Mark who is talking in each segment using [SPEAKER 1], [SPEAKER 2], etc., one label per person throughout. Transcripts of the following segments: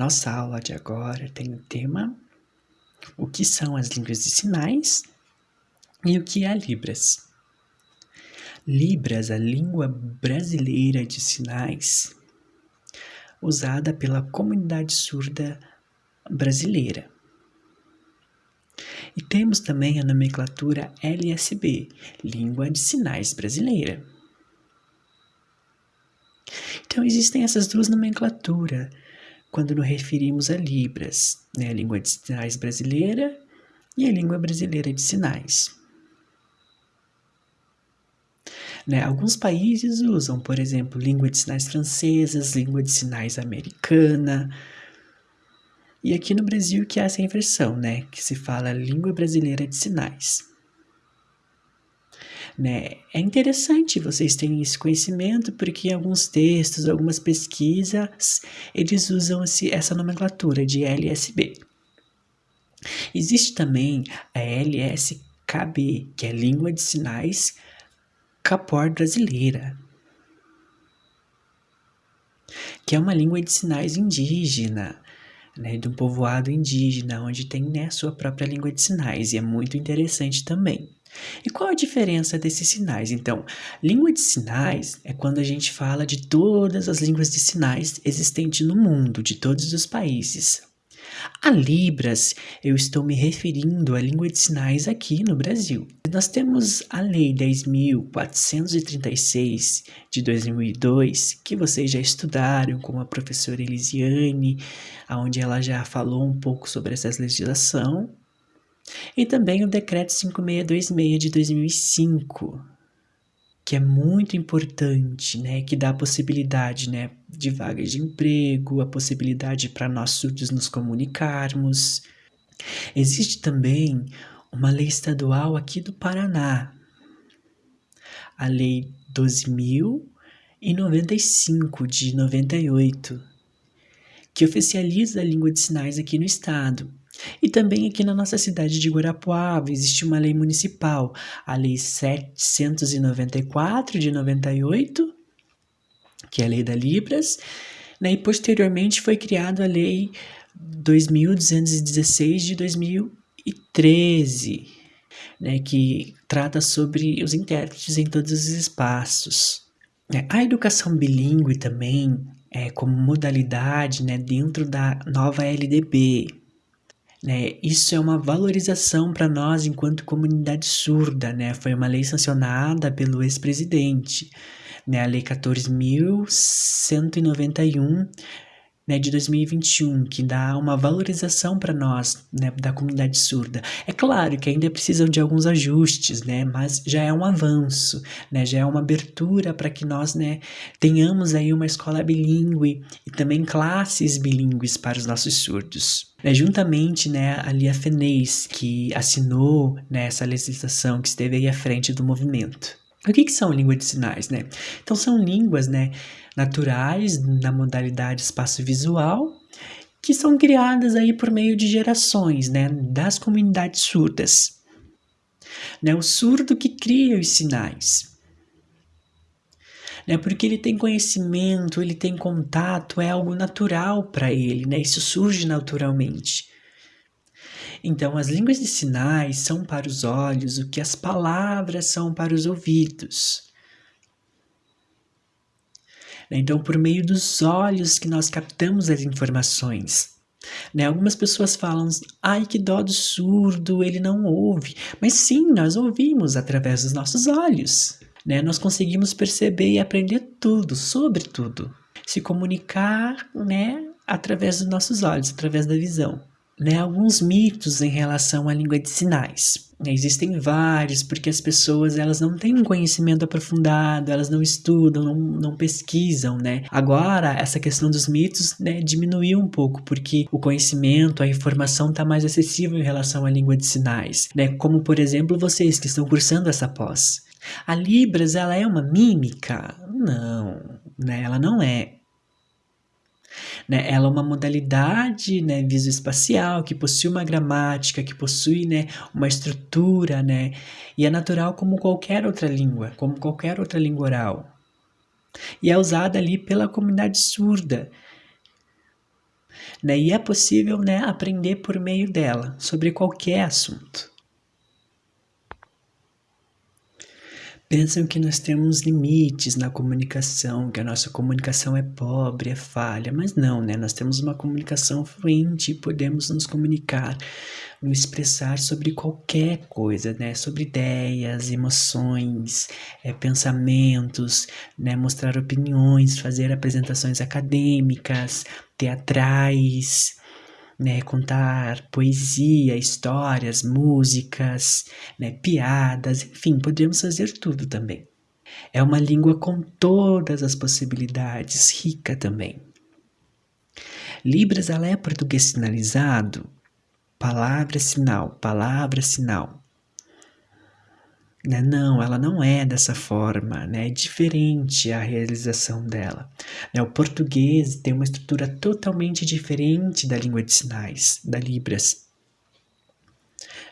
[SPEAKER 1] nossa aula de agora tem o tema o que são as línguas de sinais e o que é Libras. Libras, a língua brasileira de sinais, usada pela comunidade surda brasileira. E temos também a nomenclatura LSB, Língua de Sinais Brasileira. Então existem essas duas nomenclaturas quando nos referimos a Libras, né, a língua de sinais brasileira e a língua brasileira de sinais. Né? Alguns países usam, por exemplo, língua de sinais francesas, língua de sinais americana. E aqui no Brasil que há essa inversão, né? Que se fala língua brasileira de sinais. Né? É interessante vocês terem esse conhecimento, porque em alguns textos, algumas pesquisas, eles usam esse, essa nomenclatura de LSB. Existe também a LSKB, que é Língua de Sinais Capor brasileira, que é uma língua de sinais indígena, né, de um povoado indígena, onde tem né, sua própria língua de sinais, e é muito interessante também. E qual a diferença desses sinais? Então, língua de sinais é quando a gente fala de todas as línguas de sinais existentes no mundo, de todos os países. A Libras, eu estou me referindo à língua de sinais aqui no Brasil. Nós temos a Lei 10.436 de 2002, que vocês já estudaram com a professora Elisiane, onde ela já falou um pouco sobre essa legislação. E também o Decreto 5626 de 2005, que é muito importante, né, que dá a possibilidade, né, de vagas de emprego, a possibilidade para nós surdos nos comunicarmos. Existe também uma lei estadual aqui do Paraná, a Lei 12.095 de 98, que oficializa a língua de sinais aqui no estado. E também aqui na nossa cidade de Guarapuava existe uma lei municipal, a Lei 794 de 98, que é a Lei da Libras, né? e posteriormente foi criada a Lei 2216 de 2013, né? que trata sobre os intérpretes em todos os espaços. É, a educação bilíngue também, é, como modalidade né, dentro da nova LDB, né? Isso é uma valorização para nós enquanto comunidade surda, né? Foi uma lei sancionada pelo ex-presidente, né? A Lei 14.191 né, de 2021, que dá uma valorização para nós, né, da comunidade surda. É claro que ainda precisam de alguns ajustes, né, mas já é um avanço, né, já é uma abertura para que nós, né, tenhamos aí uma escola bilíngue e também classes bilíngues para os nossos surdos. É, juntamente, né, ali a FENEIS, que assinou né, essa legislação que esteve aí à frente do movimento. O que, que são línguas de sinais, né? Então, são línguas, né, naturais na modalidade espaço visual que são criadas aí por meio de gerações, né, das comunidades surdas. Né, o surdo que cria os sinais. Né, porque ele tem conhecimento, ele tem contato, é algo natural para ele, né, isso surge naturalmente. Então, as línguas de sinais são para os olhos o que as palavras são para os ouvidos. Né? Então, por meio dos olhos que nós captamos as informações. Né? Algumas pessoas falam, ai que dó do surdo, ele não ouve. Mas sim, nós ouvimos através dos nossos olhos. Né? Nós conseguimos perceber e aprender tudo, sobre tudo. Se comunicar né, através dos nossos olhos, através da visão né, alguns mitos em relação à língua de sinais. Existem vários, porque as pessoas elas não têm um conhecimento aprofundado, elas não estudam, não, não pesquisam, né? Agora, essa questão dos mitos né, diminuiu um pouco, porque o conhecimento, a informação está mais acessível em relação à língua de sinais, né? Como, por exemplo, vocês que estão cursando essa pós. A Libras, ela é uma mímica? Não, né? Ela não é. Né? Ela é uma modalidade né, visoespacial que possui uma gramática, que possui né, uma estrutura, né, e é natural como qualquer outra língua, como qualquer outra língua oral. E é usada ali pela comunidade surda. Né? E é possível né, aprender por meio dela sobre qualquer assunto. Pensam que nós temos limites na comunicação, que a nossa comunicação é pobre, é falha, mas não, né? Nós temos uma comunicação fluente podemos nos comunicar, nos expressar sobre qualquer coisa, né? Sobre ideias, emoções, é, pensamentos, né? Mostrar opiniões, fazer apresentações acadêmicas, teatrais, né, contar poesia, histórias, músicas, né, piadas, enfim, podemos fazer tudo também. É uma língua com todas as possibilidades, rica também. Libras ela é português sinalizado, palavra sinal, palavra sinal. Né? Não, ela não é dessa forma, né? é diferente a realização dela. Né? O português tem uma estrutura totalmente diferente da língua de sinais, da Libras.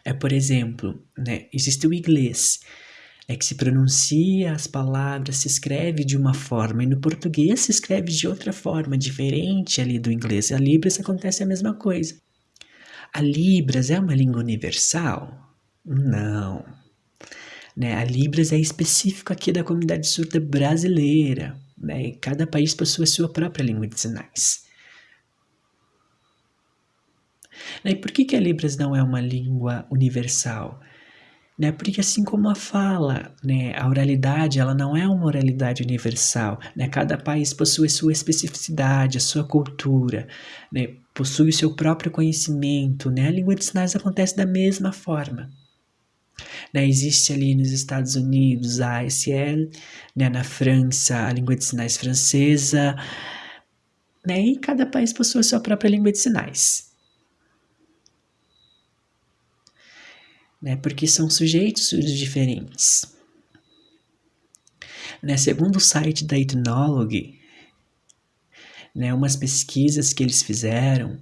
[SPEAKER 1] É, por exemplo, né? existe o inglês, é que se pronuncia as palavras, se escreve de uma forma, e no português se escreve de outra forma, diferente ali do inglês. A Libras acontece a mesma coisa. A Libras é uma língua universal? Não. Né? A Libras é específico aqui da comunidade surda brasileira. Né? Cada país possui a sua própria língua de sinais. Né? E por que, que a Libras não é uma língua universal? Né? Porque assim como a fala, né, a oralidade, ela não é uma oralidade universal. Né? Cada país possui sua especificidade, a sua cultura, né? possui o seu próprio conhecimento. Né? A língua de sinais acontece da mesma forma. Né, existe ali nos Estados Unidos a ASL, né, na França a língua de sinais francesa, né, e cada país possui a sua própria língua de sinais. Né, porque são sujeitos diferentes. Né, segundo o site da Ethnology, né, umas pesquisas que eles fizeram,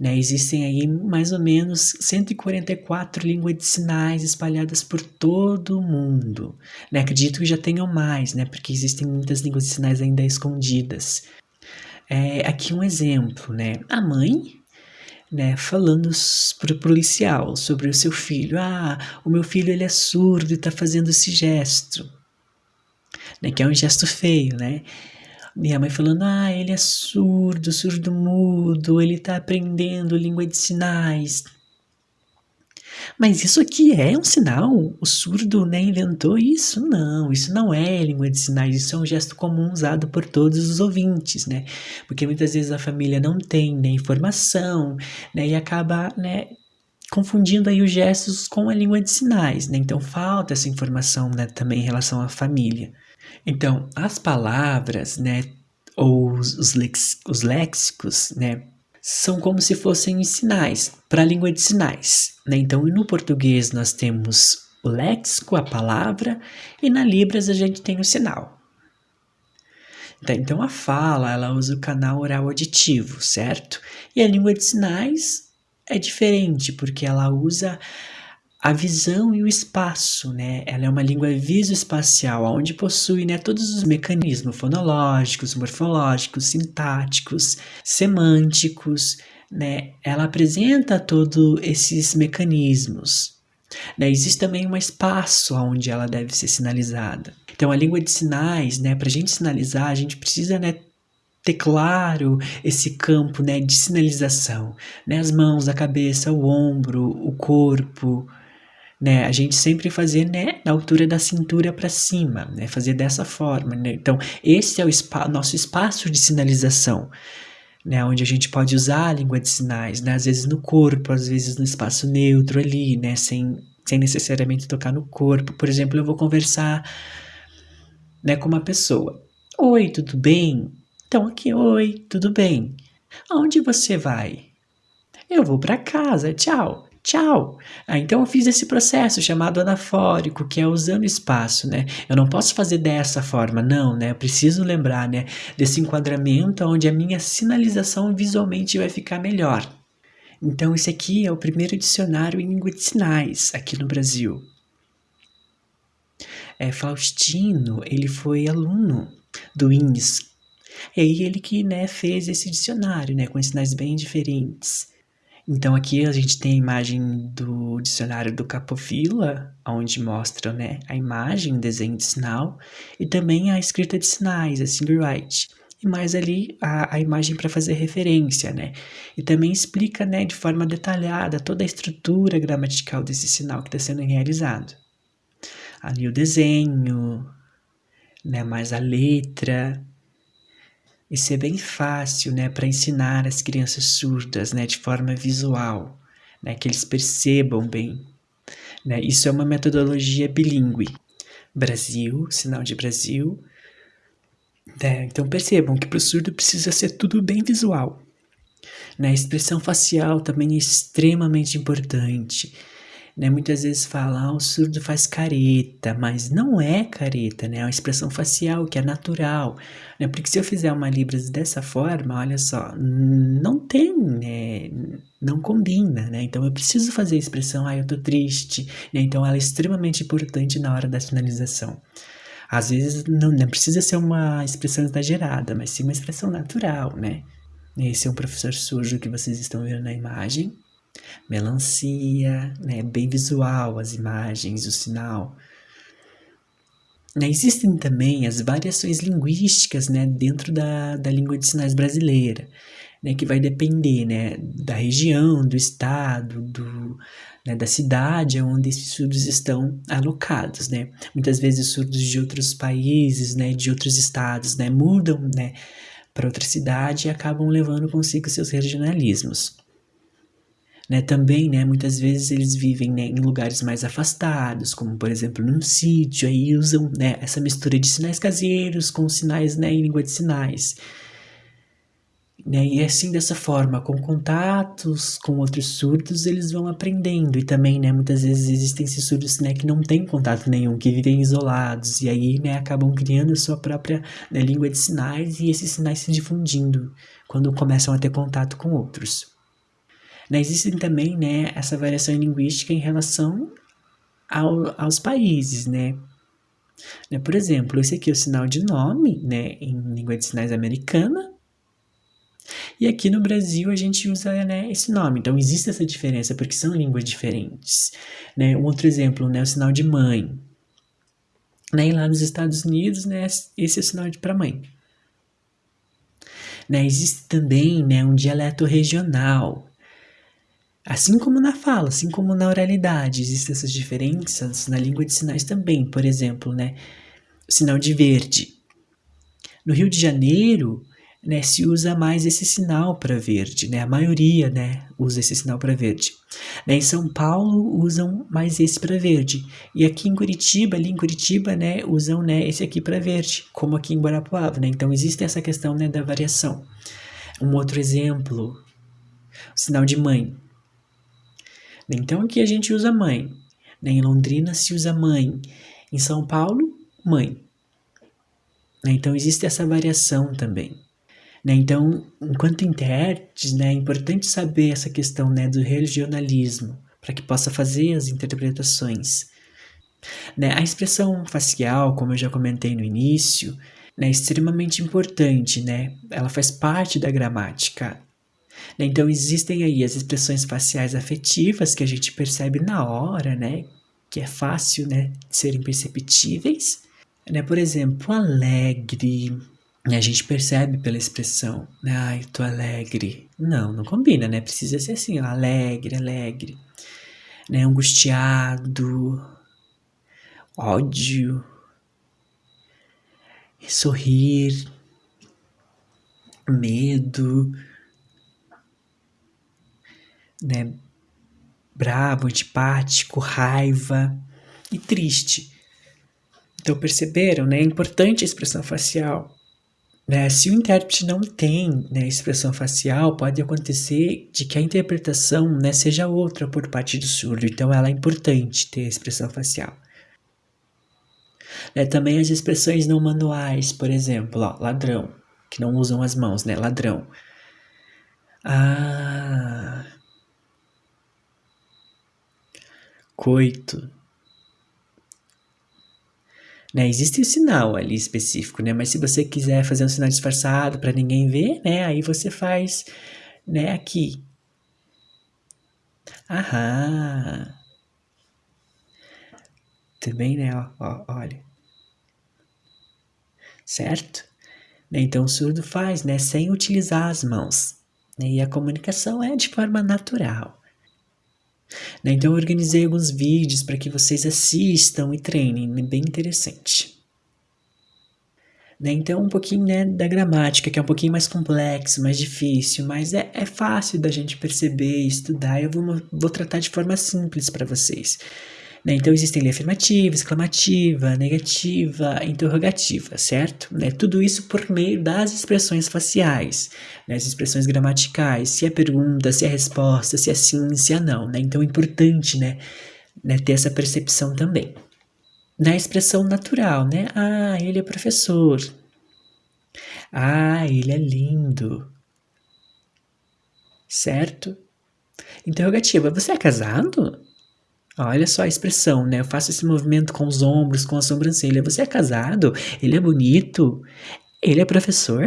[SPEAKER 1] né, existem aí mais ou menos 144 línguas de sinais espalhadas por todo o mundo. Né, acredito que já tenham mais, né, porque existem muitas línguas de sinais ainda escondidas. É, aqui um exemplo, né, a mãe né, falando para o policial sobre o seu filho. Ah, o meu filho ele é surdo e está fazendo esse gesto, né, que é um gesto feio, né? Minha mãe falando, ah, ele é surdo, surdo mudo, ele está aprendendo língua de sinais. Mas isso aqui é um sinal? O surdo né, inventou isso? Não, isso não é língua de sinais, isso é um gesto comum usado por todos os ouvintes, né? Porque muitas vezes a família não tem né, informação, né, e acaba, né, confundindo aí os gestos com a língua de sinais, né? Então falta essa informação, né, também em relação à família. Então, as palavras, né, ou os, lex, os léxicos, né, são como se fossem sinais para a língua de sinais. Né? Então, no português nós temos o léxico, a palavra, e na Libras a gente tem o sinal. Então, então a fala, ela usa o canal oral auditivo, certo? E a língua de sinais é diferente, porque ela usa a visão e o espaço, né? Ela é uma língua visoespacial, onde possui né, todos os mecanismos fonológicos, morfológicos, sintáticos, semânticos, né? Ela apresenta todos esses mecanismos. Né? Existe também um espaço onde ela deve ser sinalizada. Então, a língua de sinais, né, para a gente sinalizar, a gente precisa né, ter claro esse campo né, de sinalização. Né? As mãos, a cabeça, o ombro, o corpo, né? A gente sempre fazer, né, na altura da cintura para cima, né? Fazer dessa forma, né? Então, esse é o spa nosso espaço de sinalização, né? Onde a gente pode usar a língua de sinais, né? Às vezes no corpo, às vezes no espaço neutro ali, né? Sem, sem necessariamente tocar no corpo. Por exemplo, eu vou conversar, né, com uma pessoa. Oi, tudo bem? Então aqui, oi, tudo bem? Aonde você vai? Eu vou para casa, tchau. Tchau! Ah, então eu fiz esse processo chamado anafórico, que é usando espaço, né? Eu não posso fazer dessa forma, não, né? Eu preciso lembrar, né, desse enquadramento onde a minha sinalização visualmente vai ficar melhor. Então esse aqui é o primeiro dicionário em língua de sinais aqui no Brasil. É, Faustino, ele foi aluno do INS, E aí ele que, né, fez esse dicionário, né, com sinais bem diferentes. Então aqui a gente tem a imagem do dicionário do Capofila, onde mostra, né, a imagem, o desenho de sinal, e também a escrita de sinais, a Singerwrite. E mais ali a, a imagem para fazer referência, né? E também explica, né, de forma detalhada toda a estrutura gramatical desse sinal que está sendo realizado. Ali o desenho, né, mais a letra, isso é bem fácil, né, para ensinar as crianças surdas, né, de forma visual, né, que eles percebam bem. Né? Isso é uma metodologia bilíngue. Brasil, sinal de Brasil. Né? Então percebam que para o surdo precisa ser tudo bem visual. Né? A expressão facial também é extremamente importante né? Muitas vezes falam, ah, o surdo faz careta, mas não é careta, né? É uma expressão facial que é natural, né? Porque se eu fizer uma Libras dessa forma, olha só, não tem, né? Não combina, né? Então eu preciso fazer a expressão, ah, eu tô triste, né? Então ela é extremamente importante na hora da finalização. Às vezes não, não precisa ser uma expressão exagerada, mas sim uma expressão natural, né? Esse é um professor surdo que vocês estão vendo na imagem melancia, né, bem visual as imagens, o sinal. Né, existem também as variações linguísticas né, dentro da, da língua de sinais brasileira, né, que vai depender né, da região, do estado, do, né, da cidade onde esses surdos estão alocados. Né. Muitas vezes surdos de outros países, né, de outros estados, né, mudam né, para outra cidade e acabam levando consigo seus regionalismos. Né, também, né, muitas vezes eles vivem né, em lugares mais afastados, como por exemplo num sítio, aí usam né, essa mistura de sinais caseiros com sinais né, em língua de sinais. Né, e assim, dessa forma, com contatos com outros surdos, eles vão aprendendo. E também, né, muitas vezes existem esses surdos né, que não têm contato nenhum, que vivem isolados, e aí né, acabam criando sua própria né, língua de sinais e esses sinais se difundindo quando começam a ter contato com outros. Né, existe também né, essa variação linguística em relação ao, aos países, né? né? Por exemplo, esse aqui é o sinal de nome, né, em língua de sinais americana, e aqui no Brasil a gente usa né, esse nome. Então existe essa diferença porque são línguas diferentes. Né? Um outro exemplo, né, o sinal de mãe. Né? E lá nos Estados Unidos, né, esse é o sinal para mãe. Né? Existe também né, um dialeto regional. Assim como na fala, assim como na oralidade, existem essas diferenças na língua de sinais também. Por exemplo, né, o sinal de verde. No Rio de Janeiro, né, se usa mais esse sinal para verde, né? A maioria, né, usa esse sinal para verde. Né, em São Paulo usam mais esse para verde. E aqui em Curitiba, ali em Curitiba, né, usam, né, esse aqui para verde, como aqui em Guarapuava, né? Então existe essa questão, né, da variação. Um outro exemplo, o sinal de mãe. Então aqui a gente usa mãe. Né? Em Londrina se usa mãe. Em São Paulo, mãe. Né? Então existe essa variação também. Né? Então, enquanto intérpretes, né, é importante saber essa questão do regionalismo para que possa fazer as interpretações. A expressão facial, como eu já comentei no início, é extremamente importante, né? Ela faz parte da gramática. Né? Então existem aí as expressões faciais afetivas que a gente percebe na hora, né? Que é fácil, né, de serem perceptíveis. Né? Por exemplo, alegre. Né? A gente percebe pela expressão, né? Ai, tô alegre. Não, não combina, né? Precisa ser assim, ó, alegre, alegre. Né? Angustiado, ódio, sorrir, medo, né, bravo, antipático, raiva e triste. Então perceberam, né? É importante a expressão facial. Né? Se o intérprete não tem né, expressão facial, pode acontecer de que a interpretação né, seja outra por parte do surdo. Então ela é importante ter a expressão facial. Né, também as expressões não manuais, por exemplo, ó, ladrão, que não usam as mãos, né? Ladrão. Ah, coito. Né, existe o sinal ali específico, né, mas se você quiser fazer um sinal disfarçado para ninguém ver, né, aí você faz, né, aqui. Aham. Também, né, ó, ó, olha. Certo? Né, então o surdo faz, né, sem utilizar as mãos. Né, e a comunicação é de forma natural. Né, então eu organizei alguns vídeos para que vocês assistam e treinem, né, bem interessante. Né, então um pouquinho né, da gramática, que é um pouquinho mais complexo, mais difícil, mas é, é fácil da gente perceber, estudar, eu vou, vou tratar de forma simples para vocês. Né? Então existem ali afirmativa, exclamativa, negativa, interrogativa, certo? Né? Tudo isso por meio das expressões faciais, né? as expressões gramaticais, se é pergunta, se é resposta, se é sim, se é não. Né? Então é importante né, né, ter essa percepção também. Na expressão natural, né? Ah, ele é professor. Ah, ele é lindo. Certo? Interrogativa, você é casado? Olha só a expressão, né? Eu faço esse movimento com os ombros, com a sobrancelha. Você é casado? Ele é bonito? Ele é professor?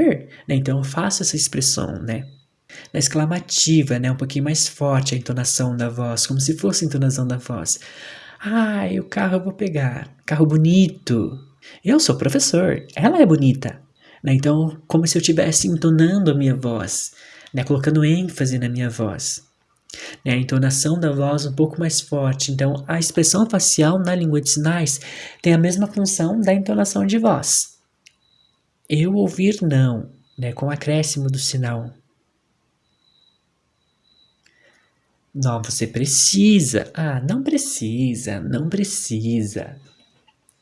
[SPEAKER 1] Né? Então eu faço essa expressão, né? Na exclamativa, né? Um pouquinho mais forte a entonação da voz, como se fosse a entonação da voz. Ai, o carro eu vou pegar. Carro bonito. Eu sou professor. Ela é bonita. Né? Então, como se eu estivesse entonando a minha voz, né? colocando ênfase na minha voz. Né? A entonação da voz um pouco mais forte. Então, a expressão facial na língua de sinais tem a mesma função da entonação de voz. Eu ouvir não, né? com acréscimo do sinal. Não, você precisa. Ah, não precisa, não precisa.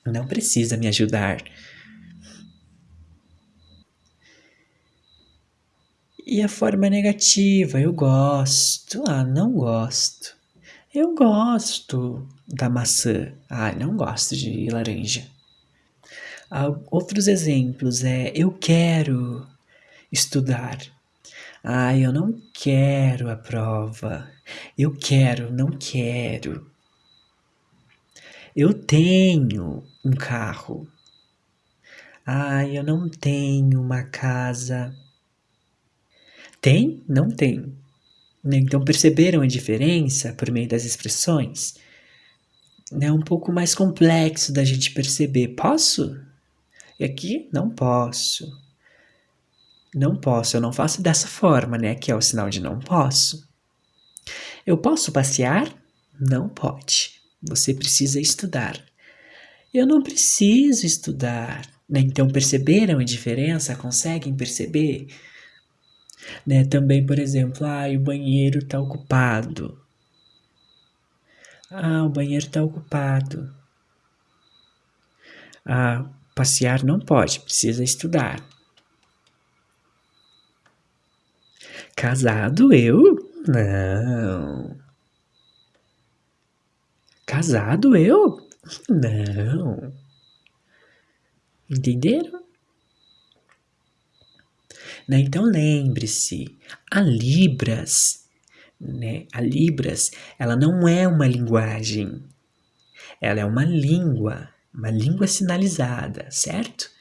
[SPEAKER 1] Não precisa me ajudar. E a forma negativa, eu gosto. Ah, não gosto. Eu gosto da maçã. Ah, não gosto de laranja. Ah, outros exemplos é eu quero estudar. Ah, eu não quero a prova. Eu quero, não quero. Eu tenho um carro. Ah, eu não tenho uma casa. Tem? Não tem. Então perceberam a diferença por meio das expressões? É um pouco mais complexo da gente perceber. Posso? E aqui não posso. Não posso, eu não faço dessa forma, né? Que é o sinal de não posso. Eu posso passear? Não pode. Você precisa estudar. Eu não preciso estudar. Né? Então perceberam a diferença? Conseguem perceber? Né? Também, por exemplo, ah, o banheiro está ocupado. Ah, o banheiro está ocupado. Ah, passear não pode, precisa estudar. Casado eu? Não. Casado eu? Não. Entenderam? Né? Então lembre-se, a Libras, né? a Libras, ela não é uma linguagem, ela é uma língua, uma língua sinalizada, certo?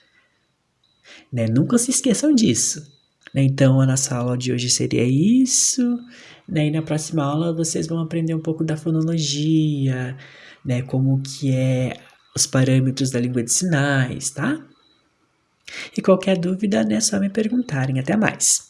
[SPEAKER 1] Né? Nunca se esqueçam disso. Né? Então a nossa aula de hoje seria isso, né? e na próxima aula vocês vão aprender um pouco da fonologia, né? como que é os parâmetros da língua de sinais, tá? E qualquer dúvida, é só me perguntarem. Até mais!